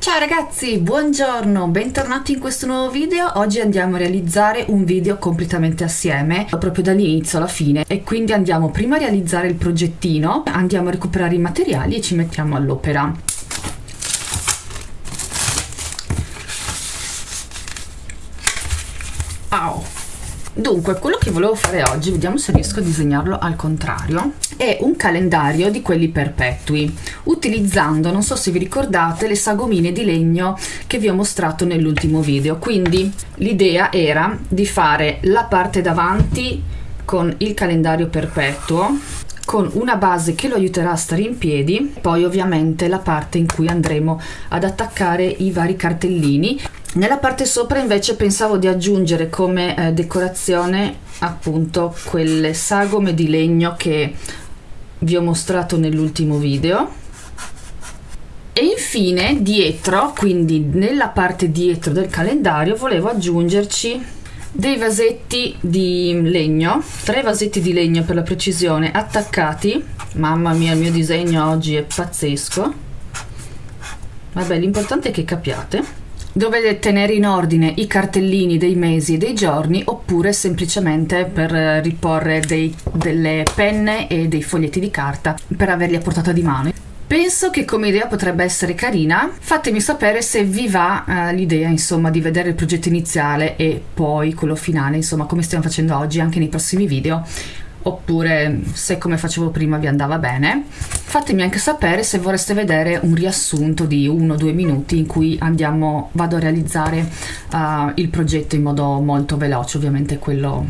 Ciao ragazzi, buongiorno, bentornati in questo nuovo video. Oggi andiamo a realizzare un video completamente assieme, proprio dall'inizio alla fine. E quindi andiamo prima a realizzare il progettino, andiamo a recuperare i materiali e ci mettiamo all'opera. Dunque, quello che volevo fare oggi, vediamo se riesco a disegnarlo al contrario, è un calendario di quelli perpetui, utilizzando, non so se vi ricordate, le sagomine di legno che vi ho mostrato nell'ultimo video. Quindi l'idea era di fare la parte davanti con il calendario perpetuo, con una base che lo aiuterà a stare in piedi, poi ovviamente la parte in cui andremo ad attaccare i vari cartellini nella parte sopra invece pensavo di aggiungere come eh, decorazione appunto quelle sagome di legno che vi ho mostrato nell'ultimo video. E infine dietro quindi nella parte dietro del calendario volevo aggiungerci dei vasetti di legno tre vasetti di legno per la precisione attaccati. Mamma mia il mio disegno oggi è pazzesco. Vabbè l'importante è che capiate Dovete tenere in ordine i cartellini dei mesi e dei giorni oppure semplicemente per riporre dei, delle penne e dei foglietti di carta per averli a portata di mano. Penso che come idea potrebbe essere carina, fatemi sapere se vi va uh, l'idea insomma di vedere il progetto iniziale e poi quello finale insomma come stiamo facendo oggi anche nei prossimi video oppure se come facevo prima vi andava bene. Fatemi anche sapere se vorreste vedere un riassunto di uno o due minuti in cui andiamo vado a realizzare uh, il progetto in modo molto veloce ovviamente quello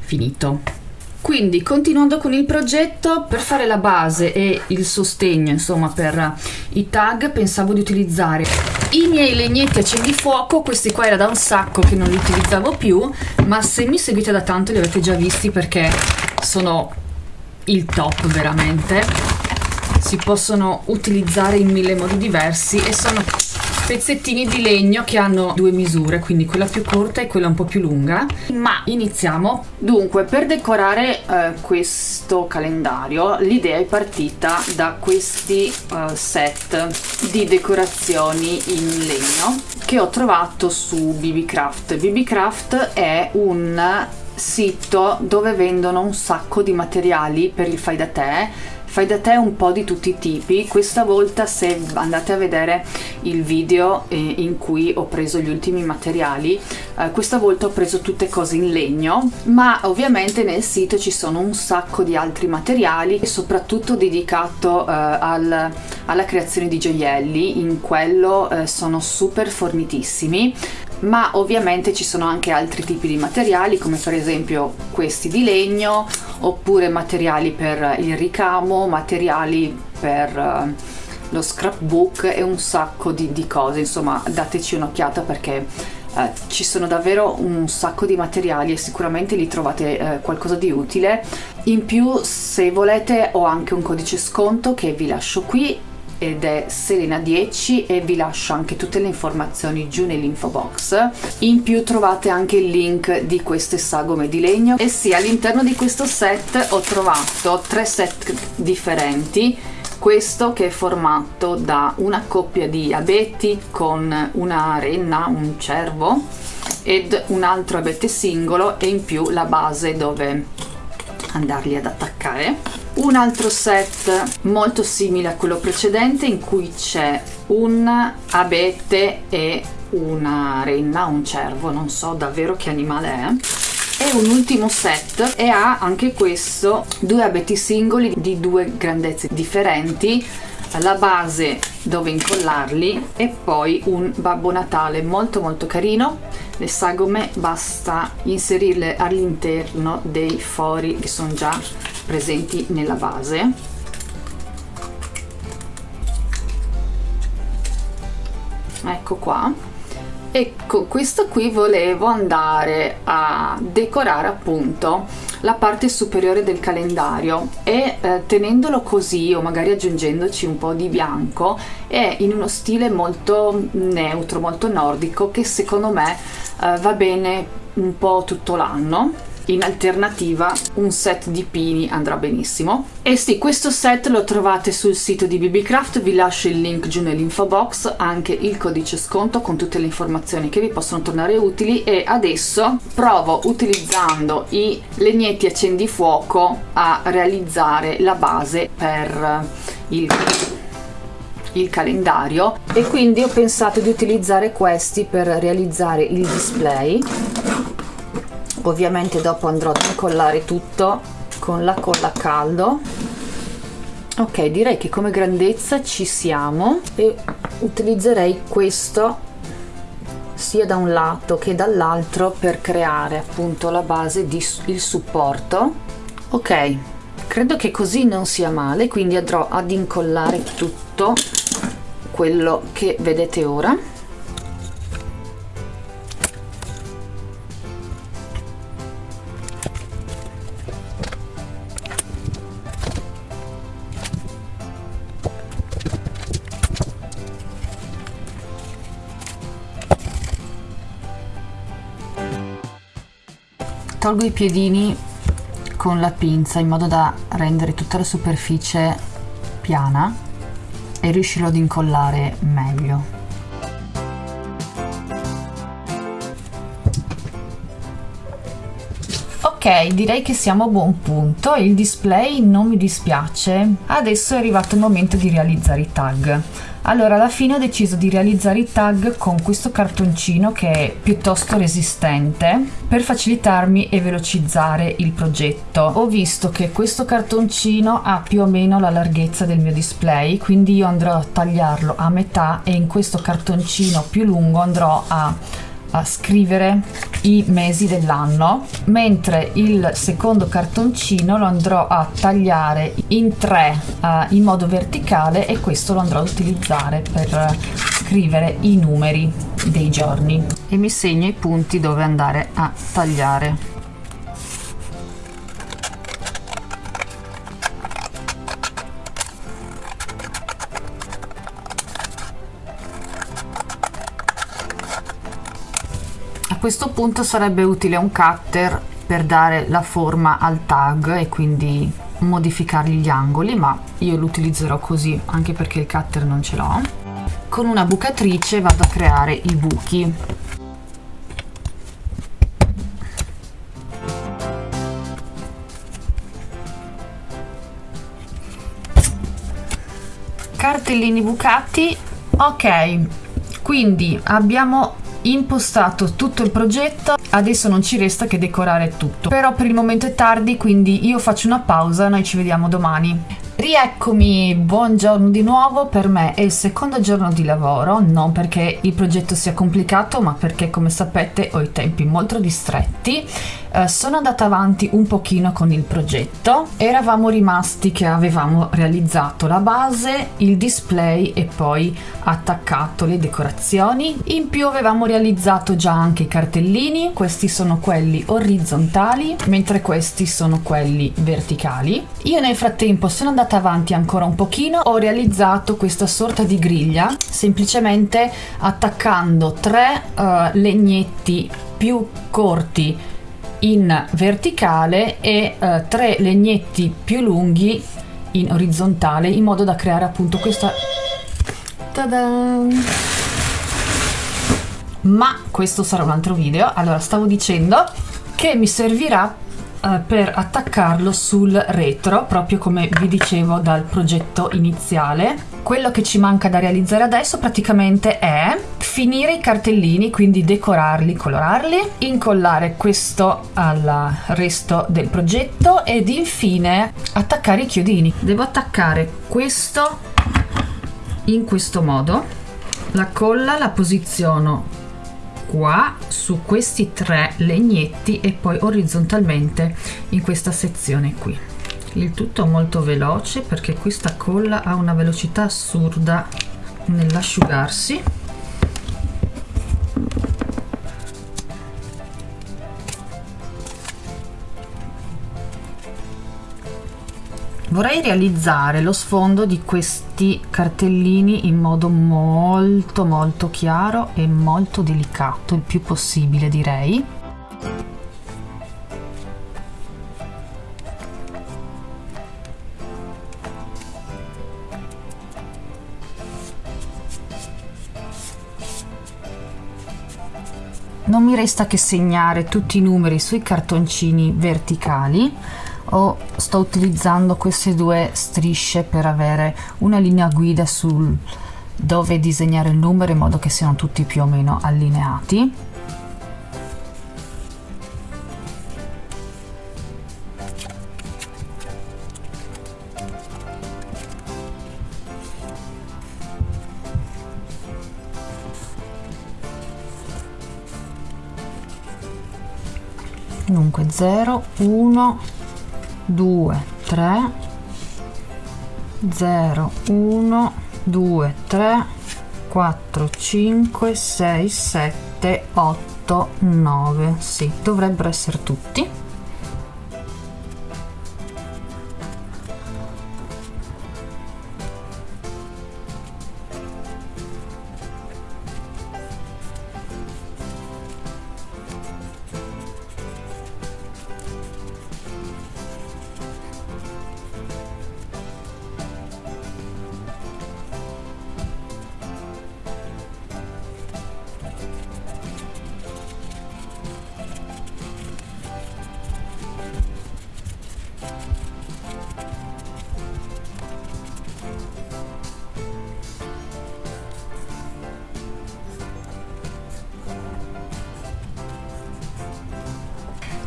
finito. Quindi continuando con il progetto per fare la base e il sostegno insomma per i tag pensavo di utilizzare i miei legnetti accendifuoco questi qua era da un sacco che non li utilizzavo più ma se mi seguite da tanto li avete già visti perché sono il top veramente. Si possono utilizzare in mille modi diversi e sono pezzettini di legno che hanno due misure, quindi quella più corta e quella un po' più lunga. Ma iniziamo. Dunque, per decorare eh, questo calendario, l'idea è partita da questi eh, set di decorazioni in legno che ho trovato su BBCraft. BBCraft è un sito dove vendono un sacco di materiali per il fai da te fai da te un po' di tutti i tipi. Questa volta se andate a vedere il video eh, in cui ho preso gli ultimi materiali eh, questa volta ho preso tutte cose in legno ma ovviamente nel sito ci sono un sacco di altri materiali soprattutto dedicato eh, al, alla creazione di gioielli. In quello eh, sono super fornitissimi ma ovviamente ci sono anche altri tipi di materiali come per esempio questi di legno oppure materiali per il ricamo, materiali per uh, lo scrapbook e un sacco di, di cose. Insomma dateci un'occhiata perché uh, ci sono davvero un sacco di materiali e sicuramente li trovate uh, qualcosa di utile. In più se volete ho anche un codice sconto che vi lascio qui ed è Selena10 e vi lascio anche tutte le informazioni giù nell'info box. In più trovate anche il link di queste sagome di legno. E sì all'interno di questo set ho trovato tre set differenti. Questo che è formato da una coppia di abeti con una renna, un cervo ed un altro abete singolo e in più la base dove andarli ad attaccare un altro set molto simile a quello precedente in cui c'è un abete e una renna, un cervo, non so davvero che animale è. E un ultimo set e ha anche questo due abeti singoli di due grandezze differenti la base dove incollarli e poi un Babbo Natale molto molto carino le sagome basta inserirle all'interno dei fori che sono già presenti nella base. Ecco qua. E con questo qui volevo andare a decorare appunto la parte superiore del calendario e eh, tenendolo così o magari aggiungendoci un po' di bianco è in uno stile molto neutro, molto nordico che secondo me eh, va bene un po' tutto l'anno. In alternativa un set di pini andrà benissimo. E sì questo set lo trovate sul sito di bbcraft vi lascio il link giù nell'info box anche il codice sconto con tutte le informazioni che vi possono tornare utili. E adesso provo utilizzando i legnetti accendifuoco a realizzare la base per il il calendario e quindi ho pensato di utilizzare questi per realizzare il display. Ovviamente dopo andrò ad incollare tutto con la colla a caldo. Ok direi che come grandezza ci siamo e utilizzerei questo sia da un lato che dall'altro per creare appunto la base di il supporto. Ok credo che così non sia male quindi andrò ad incollare tutto quello che vedete ora. Tolgo i piedini con la pinza in modo da rendere tutta la superficie piana e riuscirò ad incollare meglio Ok, direi che siamo a buon punto, il display non mi dispiace. Adesso è arrivato il momento di realizzare i tag. Allora, alla fine ho deciso di realizzare i tag con questo cartoncino che è piuttosto resistente per facilitarmi e velocizzare il progetto. Ho visto che questo cartoncino ha più o meno la larghezza del mio display, quindi io andrò a tagliarlo a metà e in questo cartoncino più lungo andrò a a scrivere i mesi dell'anno mentre il secondo cartoncino lo andrò a tagliare in tre uh, in modo verticale e questo lo andrò ad utilizzare per scrivere i numeri dei giorni. E mi segno i punti dove andare a tagliare questo punto sarebbe utile un cutter per dare la forma al tag e quindi modificare gli angoli ma io lo utilizzerò così anche perché il cutter non ce l'ho. Con una bucatrice vado a creare i buchi. Cartellini bucati. Ok quindi abbiamo impostato tutto il progetto adesso non ci resta che decorare tutto. Però per il momento è tardi quindi io faccio una pausa noi ci vediamo domani. Rieccomi, buongiorno di nuovo, per me è il secondo giorno di lavoro, non perché il progetto sia complicato ma perché come sapete ho i tempi molto ristretti eh, sono andata avanti un pochino con il progetto. Eravamo rimasti che avevamo realizzato la base il display e poi attaccato le decorazioni. In più avevamo realizzato già anche i cartellini. Questi sono quelli orizzontali mentre questi sono quelli verticali. Io nel frattempo sono andata avanti ancora un pochino. Ho realizzato questa sorta di griglia semplicemente attaccando tre uh, legnetti più corti in verticale e uh, tre legnetti più lunghi in orizzontale in modo da creare appunto questa ma questo sarà un altro video. Allora stavo dicendo che mi servirà uh, per attaccarlo sul retro proprio come vi dicevo dal progetto iniziale. Quello che ci manca da realizzare adesso praticamente è finire i cartellini quindi decorarli colorarli incollare questo al resto del progetto ed infine attaccare i chiodini. Devo attaccare questo in questo modo. La colla la posiziono qua su questi tre legnetti e poi orizzontalmente in questa sezione qui. Il tutto molto veloce perché questa colla ha una velocità assurda nell'asciugarsi vorrei realizzare lo sfondo di questi cartellini in modo molto molto chiaro e molto delicato il più possibile direi. Non mi resta che segnare tutti i numeri sui cartoncini verticali o sto utilizzando queste due strisce per avere una linea guida sul dove disegnare il numero in modo che siano tutti più o meno allineati. Dunque 0 1 2 3 0 1 2 3 4 5 6 7 8 9 sì dovrebbero essere tutti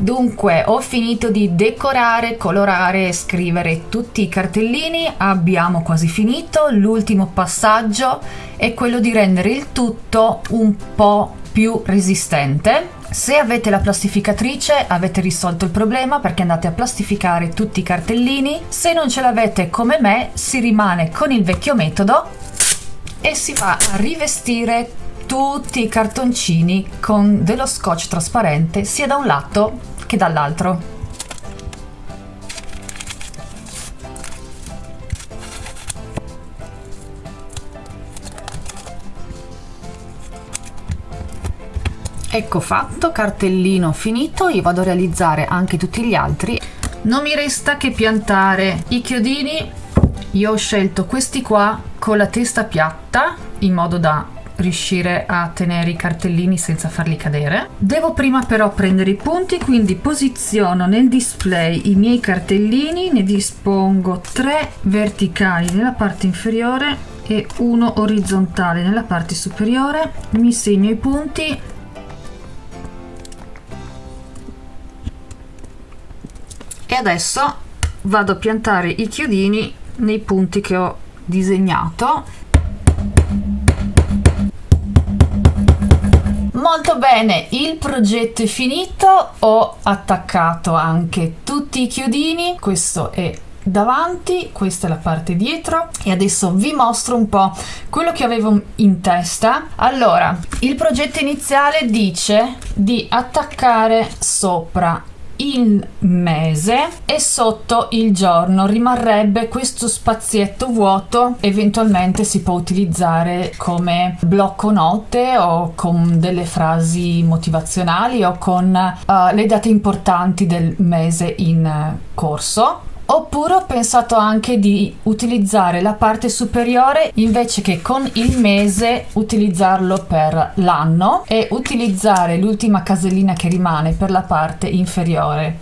Dunque, ho finito di decorare, colorare e scrivere tutti i cartellini, abbiamo quasi finito. L'ultimo passaggio è quello di rendere il tutto un po' più resistente. Se avete la plastificatrice avete risolto il problema perché andate a plastificare tutti i cartellini. Se non ce l'avete come me si rimane con il vecchio metodo e si va a rivestire tutti i cartoncini con dello scotch trasparente sia da un lato che dall'altro. Ecco fatto, cartellino finito, io vado a realizzare anche tutti gli altri. Non mi resta che piantare i chiodini, io ho scelto questi qua con la testa piatta in modo da riuscire a tenere i cartellini senza farli cadere. Devo prima però prendere i punti, quindi posiziono nel display i miei cartellini, ne dispongo tre verticali nella parte inferiore e uno orizzontale nella parte superiore, mi segno i punti. E adesso vado a piantare i chiodini nei punti che ho disegnato Molto bene, il progetto è finito, ho attaccato anche tutti i chiodini, questo è davanti, questa è la parte dietro e adesso vi mostro un po' quello che avevo in testa. Allora, il progetto iniziale dice di attaccare sopra il mese e sotto il giorno rimarrebbe questo spazietto vuoto. Eventualmente si può utilizzare come blocco note o con delle frasi motivazionali o con uh, le date importanti del mese in corso Oppure ho pensato anche di utilizzare la parte superiore invece che con il mese utilizzarlo per l'anno e utilizzare l'ultima casellina che rimane per la parte inferiore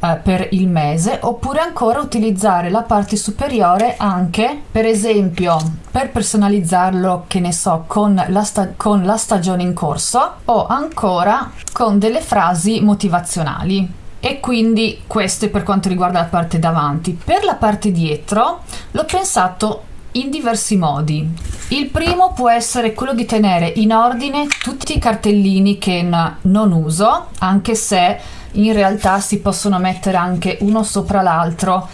eh, per il mese. Oppure ancora utilizzare la parte superiore anche per esempio per personalizzarlo che ne so con la, con la stagione in corso o ancora con delle frasi motivazionali e quindi questo è per quanto riguarda la parte davanti. Per la parte dietro l'ho pensato in diversi modi. Il primo può essere quello di tenere in ordine tutti i cartellini che non uso, anche se in realtà si possono mettere anche uno sopra l'altro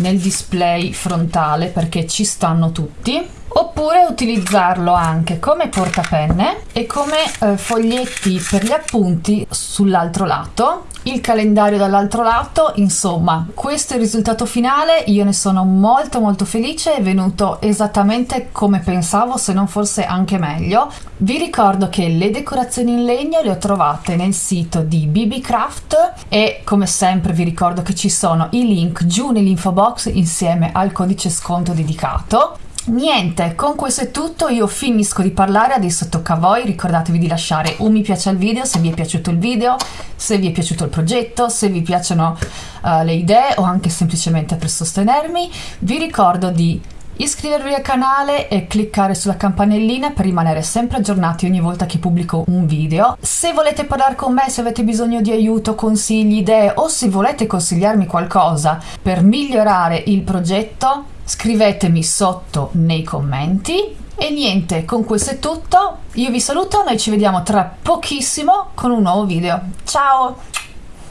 nel display frontale perché ci stanno tutti oppure utilizzarlo anche come portapenne e come eh, foglietti per gli appunti sull'altro lato il calendario dall'altro lato insomma questo è il risultato finale io ne sono molto molto felice è venuto esattamente come pensavo se non forse anche meglio. Vi ricordo che le decorazioni in legno le ho trovate nel sito di BB Craft e come sempre vi ricordo che ci sono i link giù nell'info box insieme al codice sconto dedicato Niente, con questo è tutto, io finisco di parlare, adesso tocca a voi, ricordatevi di lasciare un mi piace al video se vi è piaciuto il video, se vi è piaciuto il progetto, se vi piacciono uh, le idee o anche semplicemente per sostenermi. Vi ricordo di iscrivervi al canale e cliccare sulla campanellina per rimanere sempre aggiornati ogni volta che pubblico un video. Se volete parlare con me, se avete bisogno di aiuto, consigli, idee o se volete consigliarmi qualcosa per migliorare il progetto, scrivetemi sotto nei commenti. E niente, con questo è tutto, io vi saluto, noi ci vediamo tra pochissimo con un nuovo video. Ciao!